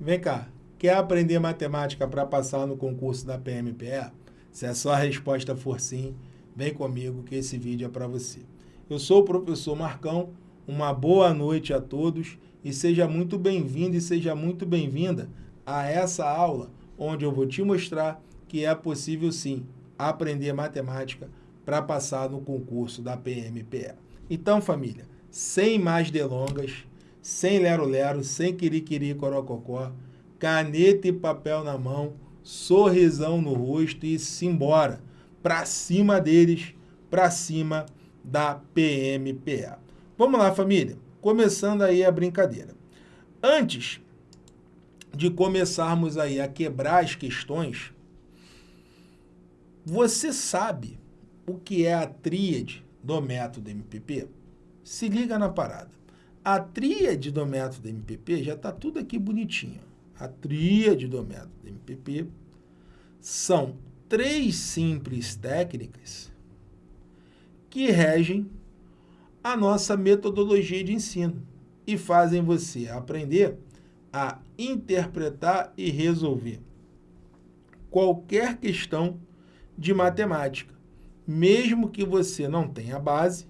Vem cá, quer aprender matemática para passar no concurso da PMPE? Se a sua resposta for sim, vem comigo que esse vídeo é para você. Eu sou o professor Marcão, uma boa noite a todos e seja muito bem-vindo e seja muito bem-vinda a essa aula onde eu vou te mostrar que é possível sim aprender matemática para passar no concurso da PMPE. Então, família, sem mais delongas, sem lero-lero, sem quiriquiri corococó, caneta e papel na mão, sorrisão no rosto e simbora, para cima deles, para cima da PMPA. Vamos lá, família, começando aí a brincadeira. Antes de começarmos aí a quebrar as questões, você sabe o que é a tríade do método MPP? Se liga na parada. A tríade do método MPP já está tudo aqui bonitinho. A tríade do método MPP são três simples técnicas que regem a nossa metodologia de ensino e fazem você aprender a interpretar e resolver qualquer questão de matemática, mesmo que você não tenha base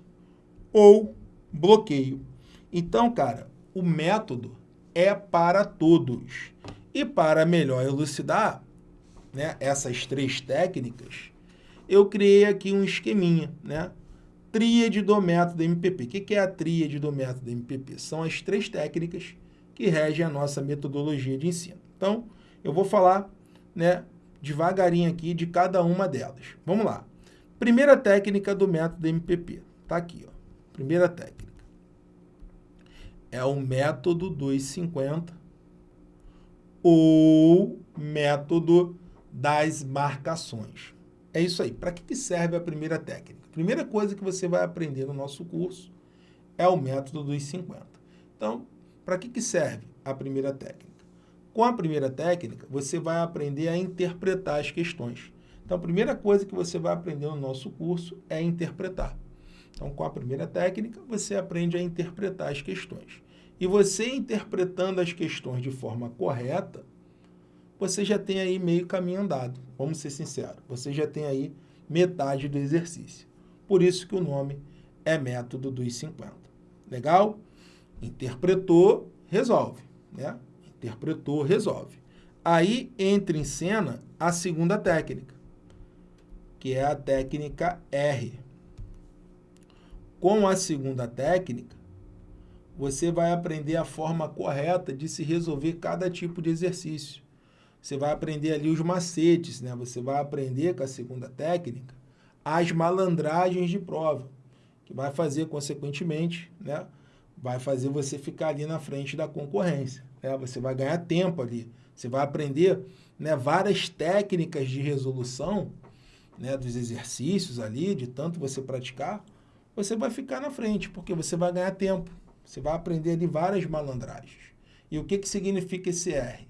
ou bloqueio. Então, cara, o método é para todos. E para melhor elucidar né, essas três técnicas, eu criei aqui um esqueminha, né? Tríade do método MPP. O que é a tríade do método MPP? São as três técnicas que regem a nossa metodologia de ensino. Então, eu vou falar né, devagarinho aqui de cada uma delas. Vamos lá. Primeira técnica do método MPP. Está aqui, ó. Primeira técnica é o método dos 50 ou método das marcações. É isso aí. Para que serve a primeira técnica? A primeira coisa que você vai aprender no nosso curso é o método dos 50. Então, para que serve a primeira técnica? Com a primeira técnica, você vai aprender a interpretar as questões. Então, a primeira coisa que você vai aprender no nosso curso é interpretar. Então, com a primeira técnica, você aprende a interpretar as questões. E você interpretando as questões de forma correta, você já tem aí meio caminho andado. Vamos ser sinceros, você já tem aí metade do exercício. Por isso que o nome é método dos 50. Legal? Interpretou, resolve. Né? Interpretou, resolve. Aí entra em cena a segunda técnica, que é a técnica R. Com a segunda técnica, você vai aprender a forma correta de se resolver cada tipo de exercício. Você vai aprender ali os macetes, né? Você vai aprender com a segunda técnica as malandragens de prova, que vai fazer, consequentemente, né? Vai fazer você ficar ali na frente da concorrência. Né? Você vai ganhar tempo ali. Você vai aprender né, várias técnicas de resolução né, dos exercícios ali, de tanto você praticar, você vai ficar na frente, porque você vai ganhar tempo. Você vai aprender ali várias malandragens. E o que, que significa esse R?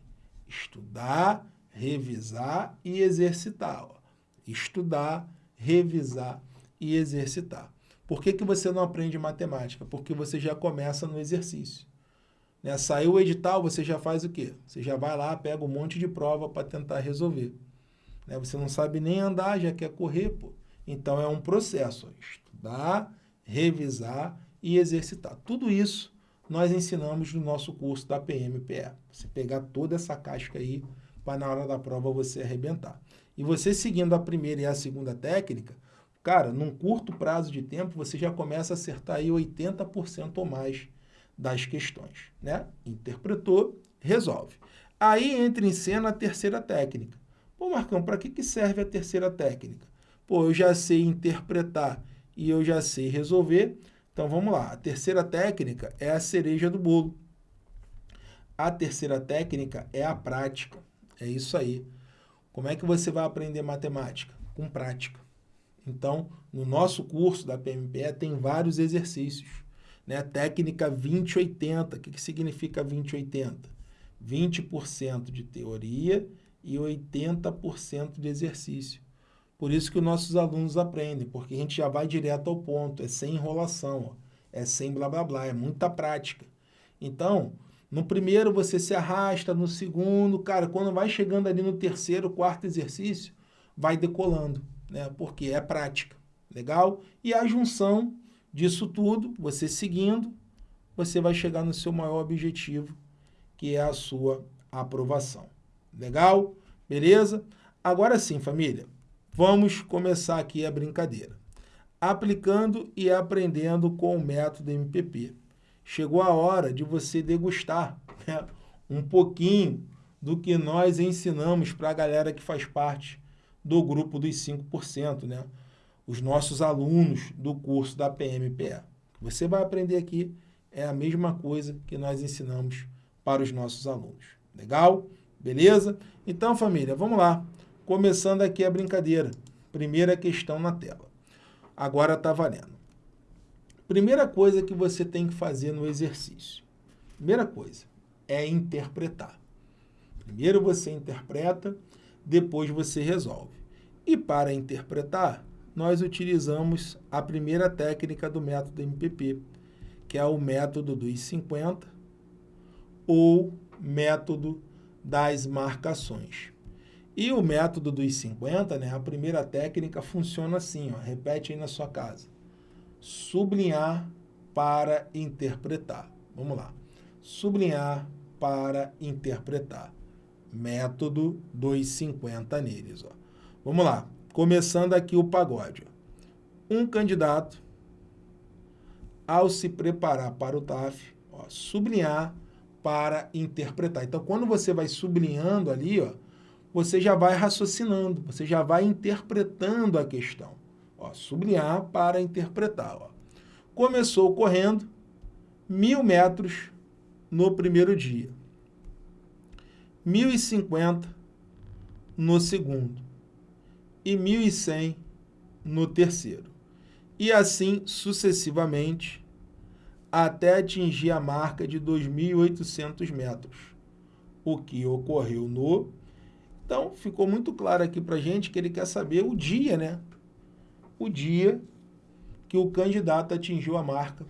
Estudar, revisar e exercitar. Ó. Estudar, revisar e exercitar. Por que, que você não aprende matemática? Porque você já começa no exercío. Né? Saiu o edital, você já faz o quê? Você já vai lá, pega um monte de prova para tentar resolver. Né? Você não sabe nem andar, já quer correr. Pô. Então, é um processo. Ó. Estudar, revisar e exercitar. Tudo isso nós ensinamos no nosso curso da PMPE. Você pegar toda essa casca aí para na hora da prova você arrebentar. E você seguindo a primeira e a segunda técnica, cara, num curto prazo de tempo você já começa a acertar aí 80% ou mais das questões, né? Interpretou, resolve. Aí entra em cena a terceira técnica. Pô, Marcão, para que, que serve a terceira técnica? Pô, eu já sei interpretar e eu já sei resolver, então vamos lá, a terceira técnica é a cereja do bolo. A terceira técnica é a prática. É isso aí. Como é que você vai aprender matemática? Com prática. Então, no nosso curso da PMPE tem vários exercícios. Né? Técnica 2080. O que, que significa 2080? 20% de teoria e 80% de exercício. Por isso que os nossos alunos aprendem, porque a gente já vai direto ao ponto, é sem enrolação, ó, é sem blá blá blá, é muita prática. Então, No primeiro você se arrasta, no segundo, cara, quando vai chegando ali no terceiro, quarto exercício, vai decolando, né? Porque é prática, legal? E a junção disso tudo, você seguindo, você vai chegar no seu maior objetivo, que é a sua aprovação. Legal? Beleza? Agora sim, família, vamos começar aqui a brincadeira. Aplicando e aprendendo com o método MPP. Chegou a hora de você degustar né, um pouquinho do que nós ensinamos para a galera que faz parte do grupo dos 5%, né? Os nossos alunos do curso da PMPE. Você vai aprender aqui é a mesma coisa que nós ensinamos para os nossos alunos. Legal? Beleza? Então, família, vamos lá. Começando aqui a brincadeira. Primeira questão na tela. Agora está valendo. Primeira coisa que você tem que fazer no exercício. Primeira coisa é interpretar. Primeiro você interpreta, depois você resolve. E para interpretar, nós utilizamos a primeira técnica do método MPP, que é o método dos 50 ou método das marcações. E o método dos 50, né, a primeira técnica funciona assim, ó, repete aí na sua casa. Sublinhar para interpretar. Vamos lá. Sublinhar para interpretar. Método dos 50 neles. Ó. Vamos lá. Começando aqui o pagode. Ó. Um candidato, ao se preparar para o TAF, ó, sublinhar para interpretar. Então, quando você vai sublinhando ali, ó, você já vai raciocinando, você já vai interpretando a questão. Ó, sublinhar para interpretar. Ó. Começou correndo mil metros no primeiro dia, 1.050 no segundo e 1.100 no terceiro. E assim sucessivamente até atingir a marca de 2.800 metros, o que ocorreu no... Então, ficou muito claro aqui para a gente que ele quer saber o dia, né? O dia que o candidato atingiu a marca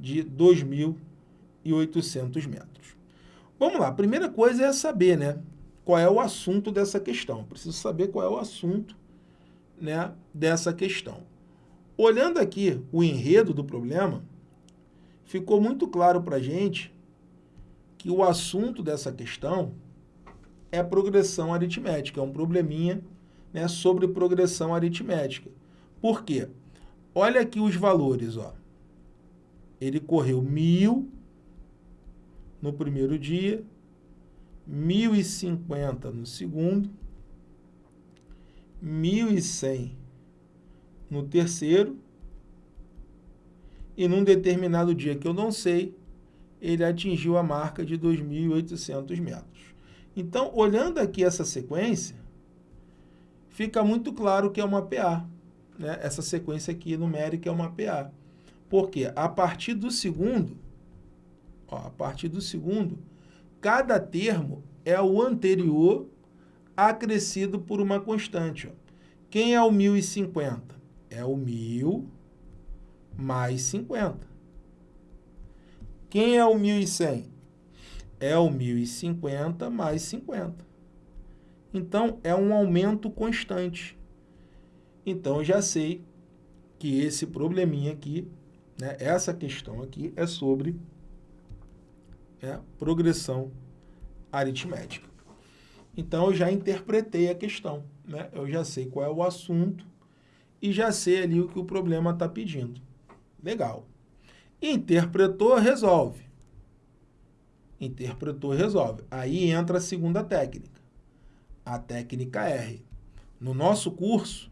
de 2.800 metros. Vamos lá, a primeira coisa é saber, né? Qual é o assunto dessa questão. Preciso saber qual é o assunto né, dessa questão. Olhando aqui o enredo do problema, ficou muito claro para a gente que o assunto dessa questão é progressão aritmética, é um probleminha né, sobre progressão aritmética. Por quê? Olha aqui os valores. Ó. Ele correu mil no primeiro dia, 1.050 no segundo, 1.100 no terceiro e num determinado dia que eu não sei, ele atingiu a marca de 2.800 metros. Então, olhando aqui essa sequência, fica muito claro que é uma PA. Né? Essa sequência aqui numérica é uma PA. Porque a partir do segundo, ó, a partir do segundo, cada termo é o anterior acrescido por uma constante. Ó. Quem é o 1.050? É o 1.000 mais 50. Quem é o 1.100? É o 1.050 mais 50. Então, é um aumento constante. Então, já sei que esse probleminha aqui, né, essa questão aqui, é sobre é, progressão aritmética. Então, eu já interpretei a questão. Né? Eu já sei qual é o assunto e já sei ali o que o problema está pedindo. Legal. Interpretou, resolve. Interpretou, resolve. Aí entra a segunda técnica, a técnica R. No nosso curso,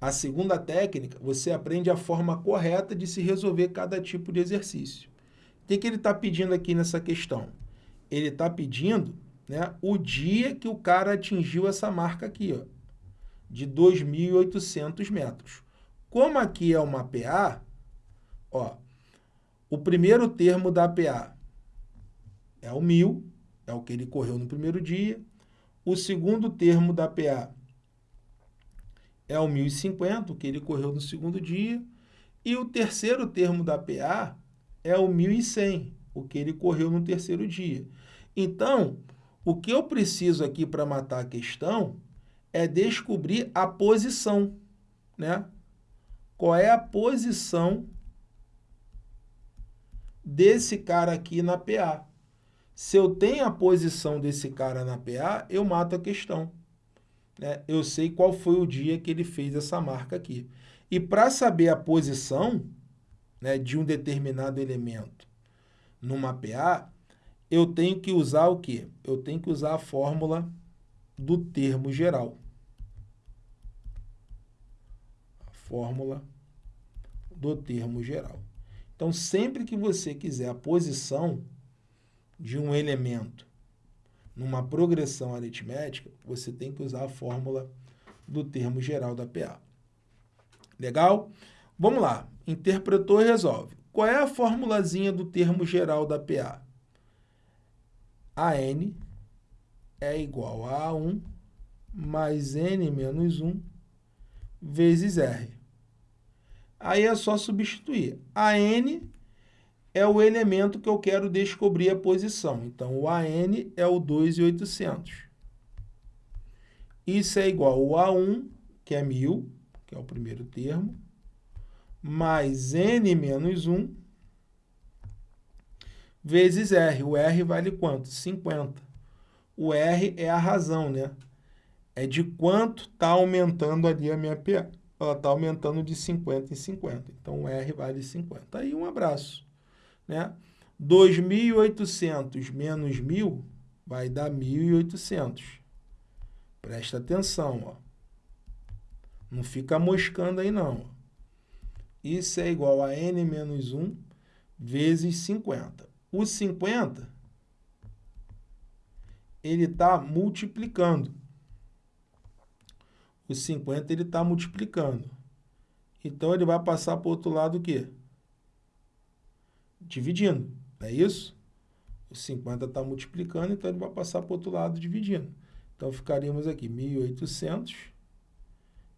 a segunda técnica, você aprende a forma correta de se resolver cada tipo de exercício. O que, que ele está pedindo aqui nessa questão? Ele está pedindo né, o dia que o cara atingiu essa marca aqui, ó, de 2.800 metros. Como aqui é uma PA, ó, o primeiro termo da PA é o 1.000, é o que ele correu no primeiro dia. O segundo termo da PA é o 1.050, o que ele correu no segundo dia. E o terceiro termo da PA é o 1.100, o que ele correu no terceiro dia. Então, o que eu preciso aqui para matar a questão é descobrir a posição, né? Qual é a posição desse cara aqui na PA. Se eu tenho a posição desse cara na PA, eu mato a questão. Né? Eu sei qual foi o dia que ele fez essa marca aqui. E para saber a posição né, de um determinado elemento numa PA, eu tenho que usar o quê? Eu tenho que usar a fórmula do termo geral. A fórmula do termo geral. Então, sempre que você quiser a posição de um elemento numa progressão aritmética, você tem que usar a fórmula do termo geral da PA. Legal? Vamos lá. Interpretou e resolve. Qual é a formulazinha do termo geral da PA? AN é igual a A1 mais N menos 1 vezes R. Aí é só substituir. AN é o elemento que eu quero descobrir a posição. Então, o AN é o 2,800. Isso é igual ao A1, que é 1.000, que é o primeiro termo, mais N menos 1, vezes R. O R vale quanto? 50. O R é a razão, né? É de quanto está aumentando ali a minha PA. Ela está aumentando de 50 em 50. Então, o R vale 50. Aí, um abraço né? 2.800 menos 1.000 vai dar 1.800. Presta atenção, ó. Não fica moscando aí, não. Isso é igual a n menos 1 vezes 50. O 50, ele está multiplicando. O 50, ele está multiplicando. Então, ele vai passar para o outro lado o quê? Dividindo, não é isso? O 50 está multiplicando, então ele vai passar para o outro lado dividindo. Então, ficaríamos aqui 1.800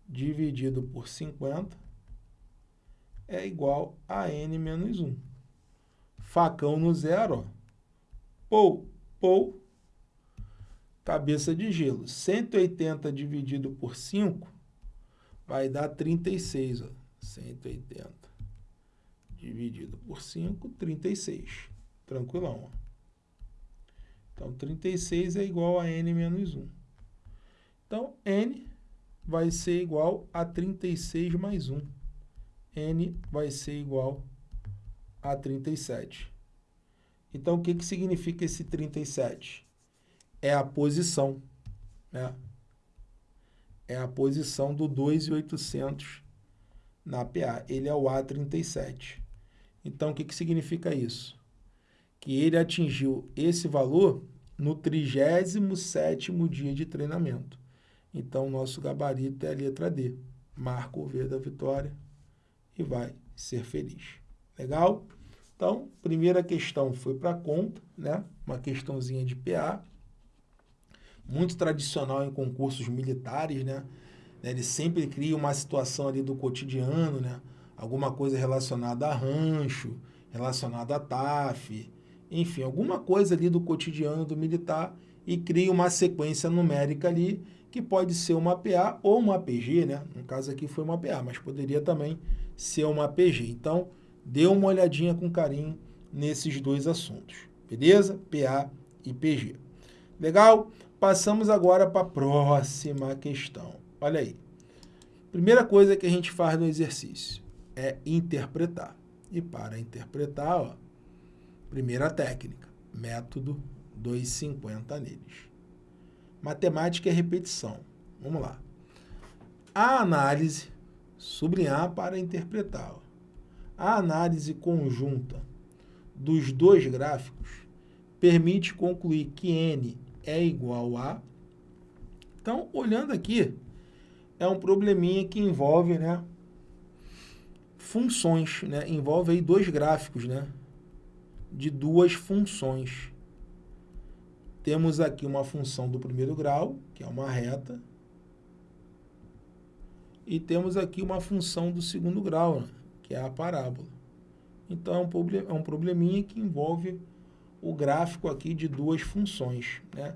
dividido por 50 é igual a n menos 1. Facão no zero, ó. Pou, pou, cabeça de gelo. 180 dividido por 5 vai dar 36, ó. 180 dividido por 5, 36. Tranquilão. Então, 36 é igual a n menos 1. Então, n vai ser igual a 36 mais 1. n vai ser igual a 37. Então, o que, que significa esse 37? É a posição, né? É a posição do 2,800 na PA. Ele é o A37. Então, o que, que significa isso? Que ele atingiu esse valor no 37º dia de treinamento. Então, nosso gabarito é a letra D. Marca o V da vitória e vai ser feliz. Legal? Então, primeira questão foi para conta, né? Uma questãozinha de PA. Muito tradicional em concursos militares, né? Ele sempre cria uma situação ali do cotidiano, né? Alguma coisa relacionada a rancho, relacionada a TAF, enfim, alguma coisa ali do cotidiano do militar e cria uma sequência numérica ali que pode ser uma PA ou uma PG, né? No caso aqui foi uma PA, mas poderia também ser uma PG. Então, dê uma olhadinha com carinho nesses dois assuntos, beleza? PA e PG. Legal? Passamos agora para a próxima questão. Olha aí. Primeira coisa que a gente faz no exercício é interpretar. E para interpretar, ó, primeira técnica, método 250 neles. Matemática é repetição. Vamos lá. A análise, sublinhar para interpretar. Ó. A análise conjunta dos dois gráficos permite concluir que n é igual a... Então, olhando aqui, é um probleminha que envolve né, funções, né? Envolve aí dois gráficos, né? De duas funções. Temos aqui uma função do primeiro grau, que é uma reta. E temos aqui uma função do segundo grau, né? que é a parábola. Então, é um, é probleminha que envolve o gráfico aqui de duas funções, né?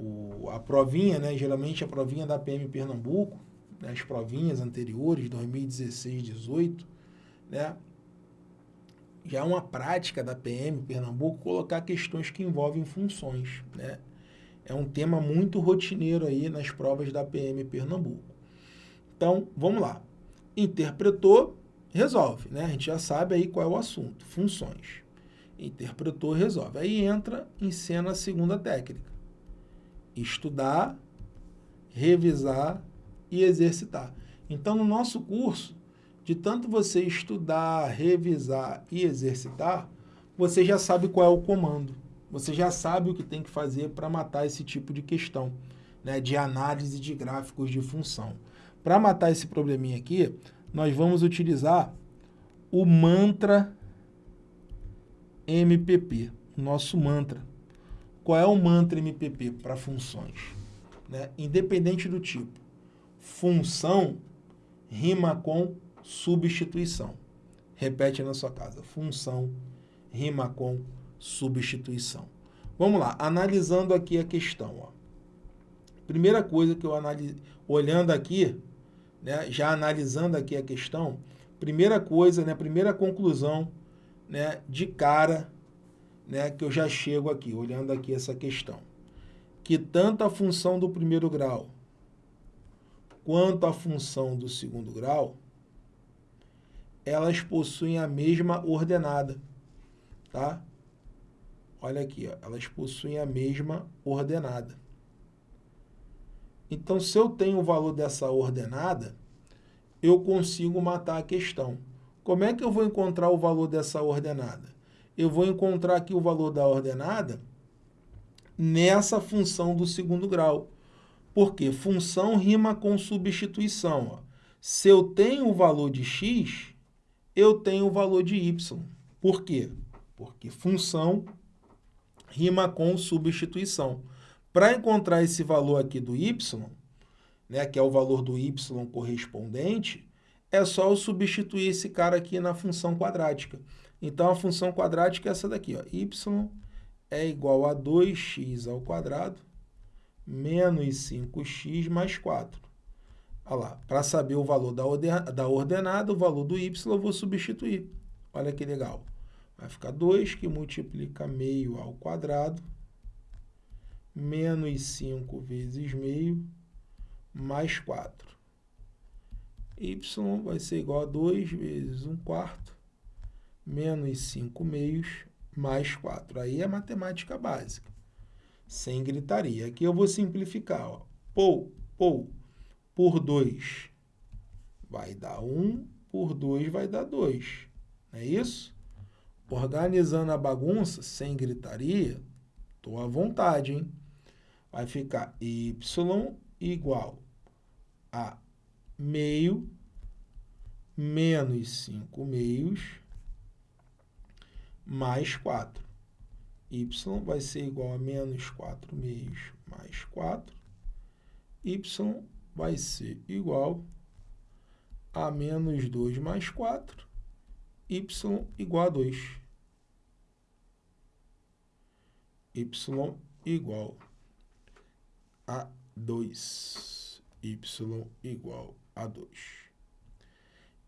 O, a provinha, né, geralmente a provinha da PM Pernambuco, né, as provinhas anteriores, 2016, 18, né, já é uma prática da PM Pernambuco colocar questões que envolvem funções. Né? É um tema muito rotineiro aí nas provas da PM Pernambuco. Então, vamos lá. Interpretou, resolve. Né? A gente já sabe aí qual é o assunto, funções. Interpretou, resolve. Aí entra em cena a segunda técnica. Estudar, revisar e exercitar. Então, no nosso curso, de tanto você estudar, revisar e exercitar, você já sabe qual é o comando. Você já sabe o que tem que fazer para matar esse tipo de questão, né, de análise de gráficos de função. Para matar esse probleminha aqui, nós vamos utilizar o mantra MPP, nosso mantra. Qual é o mantra MPP para funções? Né? Independente do tipo. Função rima com substituição. Repete na sua casa. Função rima com substituição. Vamos lá, analisando aqui a questão. Ó. Primeira coisa que eu analiso, olhando aqui, né, já analisando aqui a questão, primeira coisa, né, primeira conclusão, né, de cara, né, que eu já chego aqui, olhando aqui essa questão, que tanto a função do primeiro grau quanto a função do segundo grau elas possuem a mesma ordenada, tá? Olha aqui, ó, elas possuem a mesma ordenada. Então, se eu tenho o valor dessa ordenada, eu consigo matar a questão. Como é que eu vou encontrar o valor dessa ordenada? Eu vou encontrar aqui o valor da ordenada nessa função do segundo grau. Porque função rima com substituição. Ó. Se eu tenho o valor de x, eu tenho o valor de y. Por quê? Porque função rima com substituição. Para encontrar esse valor aqui do y, né, que é o valor do y correspondente, é só eu substituir esse cara aqui na função quadrática. Então, a função quadrática é essa daqui, ó, y é igual a 2x ao quadrado menos 5x mais 4. Olha lá, para saber o valor da ordenada, o valor do y, eu vou substituir. Olha que legal. Vai ficar 2 que multiplica meio ao quadrado, menos 5 vezes meio, mais 4. y vai ser igual a 2 vezes 1 quarto, menos 5 meios, mais 4. Aí é matemática básica, sem gritaria. Aqui eu vou simplificar. Ó. Pou, pou, por 2 vai dar 1, por 2 vai dar 2. Não é isso? Organizando a bagunça, sem gritaria, estou à vontade, hein? Vai ficar y igual a meio menos 5 meios mais 4. Y vai ser igual a menos 4 meios mais 4. y vai ser igual a menos 2 mais 4, y igual a 2. y igual a 2. y igual a 2.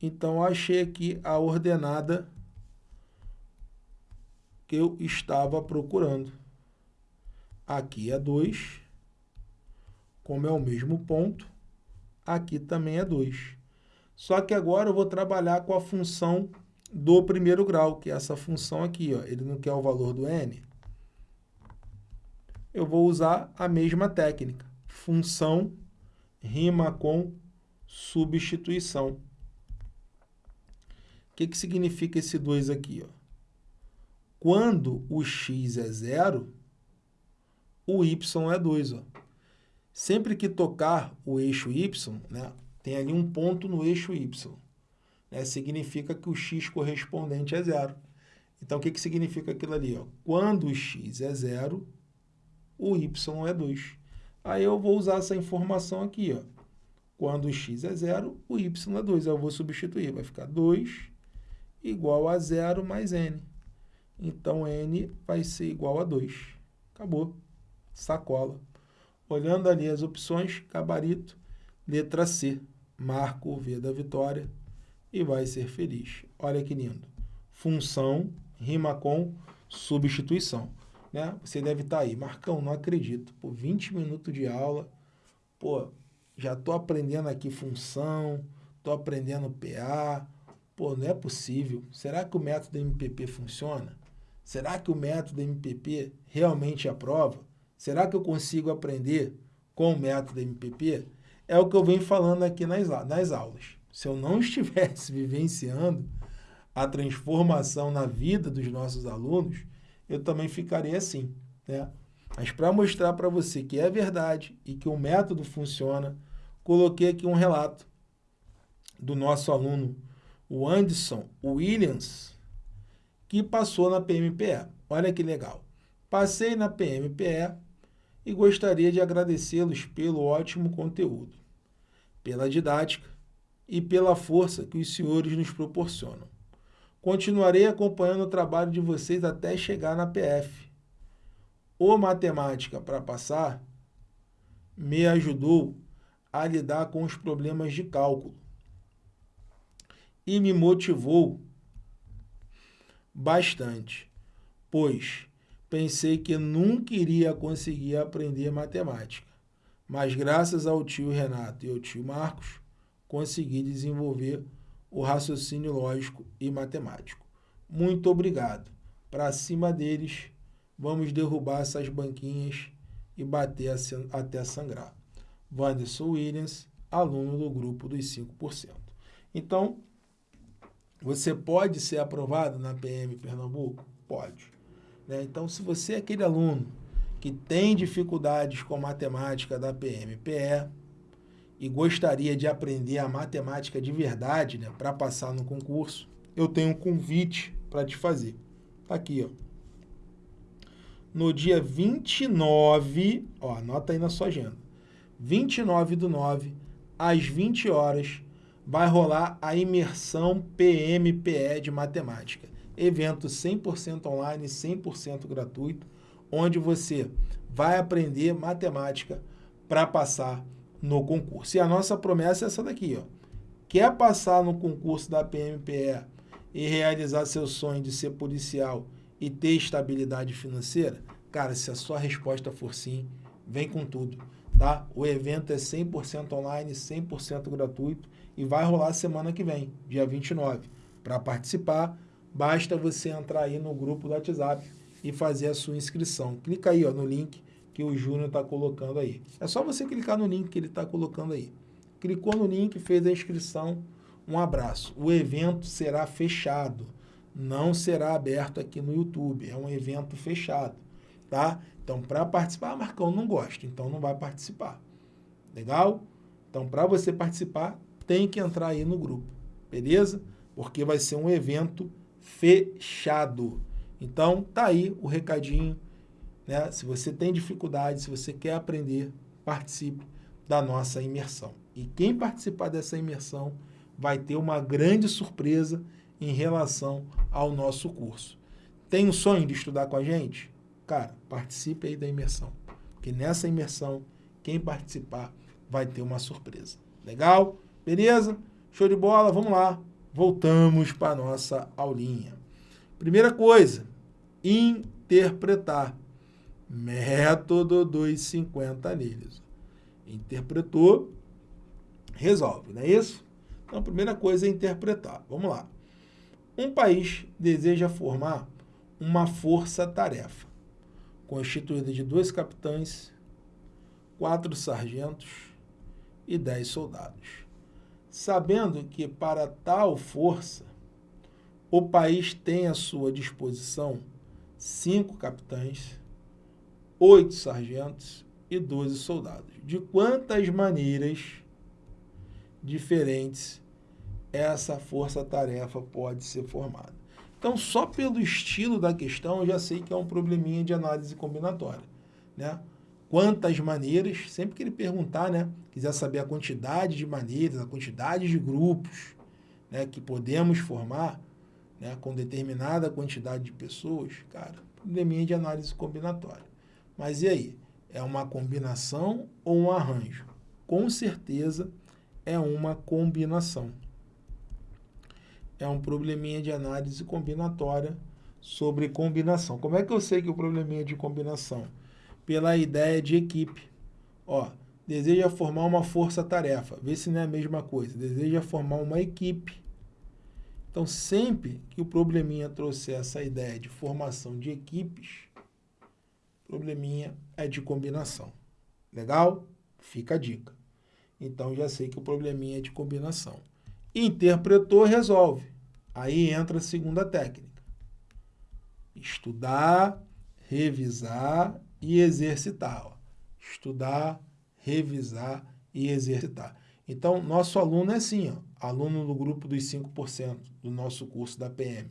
Então, achei aqui a ordenada que eu estava procurando. Aqui é 2, como é o mesmo ponto, aqui também é 2. Só que agora eu vou trabalhar com a função do primeiro grau, que é essa função aqui. Ó. Ele não quer o valor do n. Eu vou usar a mesma técnica. Função rima com substituição. O que, que significa esse 2 aqui? Ó? Quando o x é zero, o y é 2. Ó. Sempre que tocar o eixo y, né, tem ali um ponto no eixo y. Né, significa que o x correspondente é zero. Então, o que, que significa aquilo ali? Ó? Quando o x é zero, o y é 2. Aí eu vou usar essa informação aqui. Ó. Quando o x é zero, o y é 2. Aí eu vou substituir. Vai ficar 2 igual a zero mais n. Então, n vai ser igual a 2. Acabou. Sacola. Olhando ali as opções, gabarito, letra C. Marca o V da vitória e vai ser feliz. Olha que lindo. Função rima com substituição. Né? Você deve estar tá aí. Marcão, não acredito. Por 20 minutos de aula, pô, já estou aprendendo aqui função, estou aprendendo PA. Pô, não é possível. Será que o método MPP funciona? Será que o método MPP realmente aprova? Será que eu consigo aprender com o método MPP? É o que eu venho falando aqui nas, nas aulas. Se eu não estivesse vivenciando a transformação na vida dos nossos alunos, eu também ficaria assim. Né? Mas para mostrar para você que é verdade e que o método funciona, coloquei aqui um relato do nosso aluno, o Anderson Williams, que passou na PMPE. Olha que legal. Passei na PMPE e gostaria de agradecê-los pelo ótimo conteúdo, pela didática e pela força que os senhores nos proporcionam. Continuarei acompanhando o trabalho de vocês até chegar na PF. O Matemática para Passar me ajudou a lidar com os problemas de cálculo e me motivou bastante, pois pensei que nunca iria conseguir aprender matemática, mas graças ao tio Renato e ao tio Marcos, consegui desenvolver o raciocínio lógico e matemático. Muito obrigado. Para cima deles, vamos derrubar essas banquinhas e bater até sangrar. Wanderson Williams, aluno do grupo dos 5%. Então, você pode ser aprovado na PM Pernambuco? Pode. Né? Então, se você é aquele aluno que tem dificuldades com matemática da PMPE e gostaria de aprender a matemática de verdade né, para passar no concurso, eu tenho um convite para te fazer. Tá aqui, ó. No dia 29, ó, anota aí na sua agenda. 29 do 9, às 20 horas, vai rolar a imersão PMPE de matemática. Evento 100% online, 100% gratuito, onde você vai aprender matemática para passar no concurso. E a nossa promessa é essa daqui, ó. Quer passar no concurso da PMPE e realizar seu sonho de ser policial e ter estabilidade financeira? Cara, se a sua resposta for sim, vem com tudo, tá? O evento é 100% online, 100% gratuito e vai rolar semana que vem, dia 29. Para participar, basta você entrar aí no grupo do WhatsApp e fazer a sua inscrição. Clica aí ó, no link que o Júnior está colocando aí. É só você clicar no link que ele está colocando aí. Clicou no link, fez a inscrição, um abraço. O evento será fechado, não será aberto aqui no YouTube, é um evento fechado, tá? Então, para participar, Marcão, não gosta, então não vai participar. Legal? Então, para você participar, tem que entrar aí no grupo, beleza? Porque vai ser um evento fechado. Então, tá aí o recadinho né? Se você tem dificuldade, se você quer aprender, participe da nossa imersão. E quem participar dessa imersão vai ter uma grande surpresa em relação ao nosso curso. Tem um sonho de estudar com a gente? Cara, participe aí da imersão. Porque nessa imersão, quem participar vai ter uma surpresa. Legal? Beleza? Show de bola? Vamos lá. Voltamos para a nossa aulinha. Primeira coisa, interpretar. Método dos 50 anilhos. Interpretou, resolve, não é isso? Então, a primeira coisa é interpretar. Vamos lá. Um país deseja formar uma força-tarefa, constituída de dois capitães, quatro sargentos e dez soldados. Sabendo que para tal força, o país tem à sua disposição cinco capitães, oito sargentos e doze soldados. De quantas maneiras diferentes essa força-tarefa pode ser formada? Então, só pelo estilo da questão, eu já sei que é um probleminha de análise combinatória. Né? Quantas maneiras, sempre que ele perguntar, né, quiser saber a quantidade de maneiras, a quantidade de grupos né, que podemos formar, né, com determinada quantidade de pessoas, cara, probleminha de análise combinatória. Mas e aí? É uma combinação ou um arranjo? Com certeza é uma combinação. É um probleminha de análise combinatória sobre combinação. Como é que eu sei que o probleminha de combinação? Pela ideia de equipe. Ó, deseja formar uma força-tarefa. Vê se não é a mesma coisa. Deseja formar uma equipe. Então, sempre que o probleminha trouxer essa ideia de formação de equipes, probleminha é de combinação. Legal? Fica a dica. Então, já sei que o probleminha é de combinação. Interpretou, resolve. Aí entra a segunda técnica. Estudar, revisar e exercitar. Ó. Estudar, revisar e exercitar. Então, nosso aluno é assim, ó, aluno do grupo dos 5% do nosso curso da PM.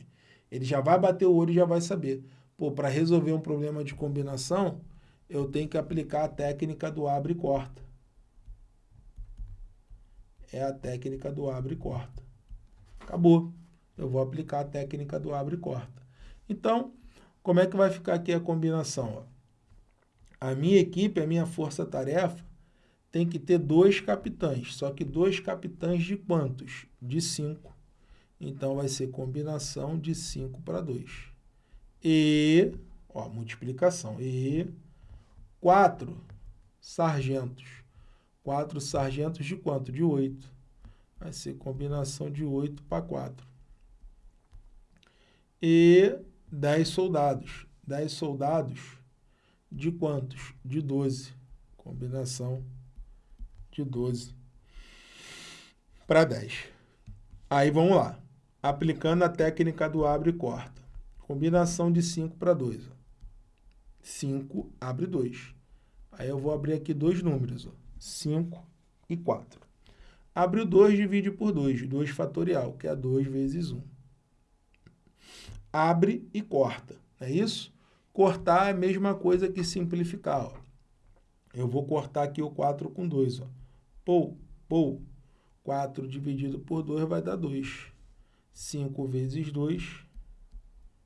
Ele já vai bater o olho e já vai saber. Pô, para resolver um problema de combinação, eu tenho que aplicar a técnica do abre e corta. É a técnica do abre e corta. Acabou. Eu vou aplicar a técnica do abre e corta. Então, como é que vai ficar aqui a combinação? Ó? A minha equipe, a minha força-tarefa, tem que ter dois capitães. Só que dois capitães de quantos? De 5. Então, vai ser combinação de 5 para 2. E, ó, multiplicação. E quatro sargentos. Quatro sargentos de quanto? De 8. Vai ser combinação de 8 para 4. E 10 soldados. 10 soldados de quantos? De 12. Combinação de 12 para 10. Aí vamos lá. Aplicando a técnica do abre e corta. Combinação de 5 para 2. 5 abre 2. Aí eu vou abrir aqui dois números. Ó. 5 e 4. Abre o 2, divide por 2. 2 fatorial, que é 2 vezes 1. Abre e corta. É isso? Cortar é a mesma coisa que simplificar. Ó. Eu vou cortar aqui o 4 com 2. Ó. Pou, pou. 4 dividido por 2 vai dar 2. 5 vezes 2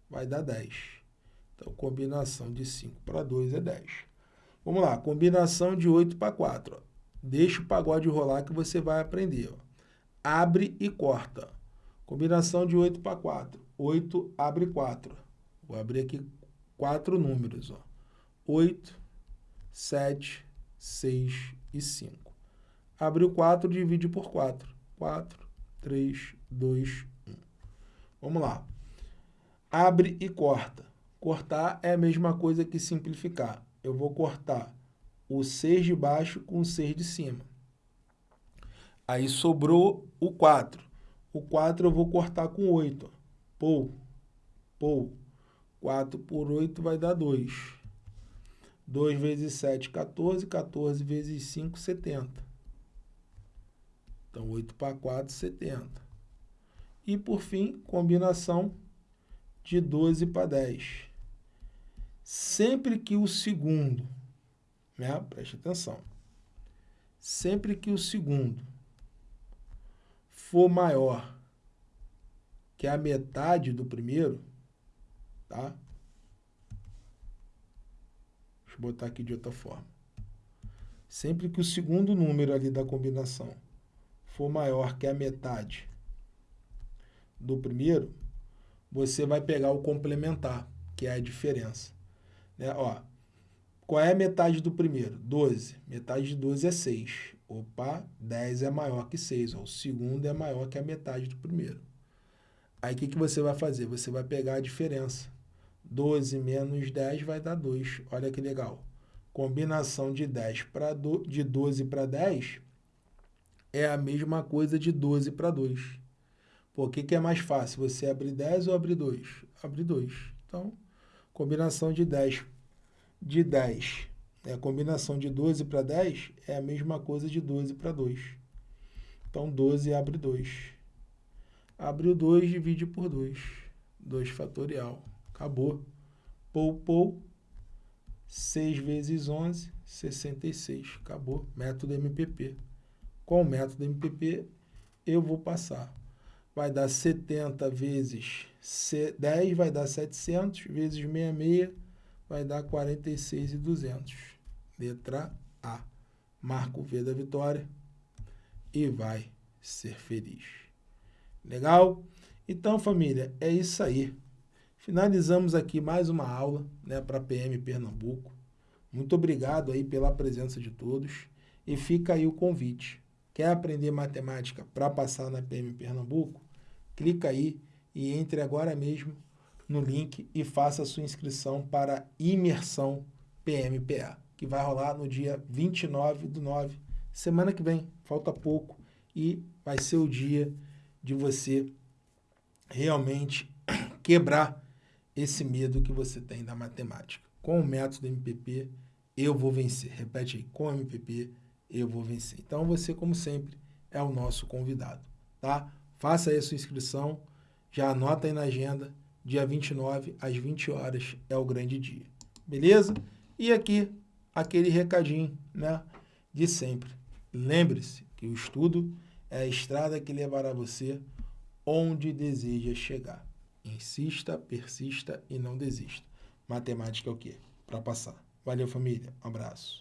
vai dar 10. Então, combinação de 5 para 2 é 10. Vamos lá, combinação de 8 para 4. Ó. Deixa o pagode rolar que você vai aprender. Ó. Abre e corta. Combinação de 8 para 4. 8 abre 4. Vou abrir aqui quatro números. Ó. 8, 7, 6 e 5. Abre o 4, divide por 4. 4, 3, 2, 1. Vamos lá. Abre e corta. Cortar é a mesma coisa que simplificar. Eu vou cortar o 6 de baixo com o 6 de cima. Aí sobrou o 4. O 4 eu vou cortar com 8. Pou, pou. 4 por 8 vai dar 2. 2 vezes 7, 14. 14 vezes 5, 70. Então, 8 para 4, 70. E, por fim, combinação de 12 para 10. Sempre que o segundo, né? preste atenção, sempre que o segundo for maior que a metade do primeiro, tá? Deixa eu botar aqui de outra forma. Sempre que o segundo número ali da combinação for maior que a metade do primeiro, você vai pegar o complementar, que é a diferença. Né? Ó, qual é a metade do primeiro? 12. Metade de 12 é 6. Opa, 10 é maior que 6. Ó, o segundo é maior que a metade do primeiro. Aí, o que, que você vai fazer? Você vai pegar a diferença. 12 menos 10 vai dar 2. Olha que legal. Combinação de, 10 pra do, de 12 para 10 é a mesma coisa de 12 para 2. Por que, que é mais fácil? Você abrir 10 ou abrir 2? Abrir 2. Então, combinação de 10 de 10. É a combinação de 12 para 10 é a mesma coisa de 12 para 2. Então, 12 abre 2. Abre o 2, divide por 2. 2 fatorial. Acabou. Pou, pou. 6 vezes 11, 66. Acabou. Método MPP com o método MPP, eu vou passar. vai dar 70 vezes 10, vai dar 700, vezes 66, vai dar 46,200. Letra A. Marca o V da vitória e vai ser feliz. Legal? Então, família, é isso aí. Finalizamos aqui mais uma aula né, para a PM Pernambuco. Muito obrigado aí pela presença de todos e fica aí o convite. Quer aprender matemática para passar na PM Pernambuco? Clica aí e entre agora mesmo no link e faça a sua inscrição para imersão PMPA, que vai rolar no dia 29 do 9, semana que vem, falta pouco, e vai ser o dia de você realmente quebrar esse medo que você tem da matemática. Com o método MPP, eu vou vencer. Repete aí, com o MPP, eu vou vencer. Então, você, como sempre, é o nosso convidado, tá? Faça aí a sua inscrição, já anota aí na agenda, dia 29, às 20 horas, é o grande dia. Beleza? E aqui, aquele recadinho, né, de sempre. Lembre-se que o estudo é a estrada que levará você onde deseja chegar. Insista, persista e não desista. Matemática é o quê? Para passar. Valeu, família. Um abraço.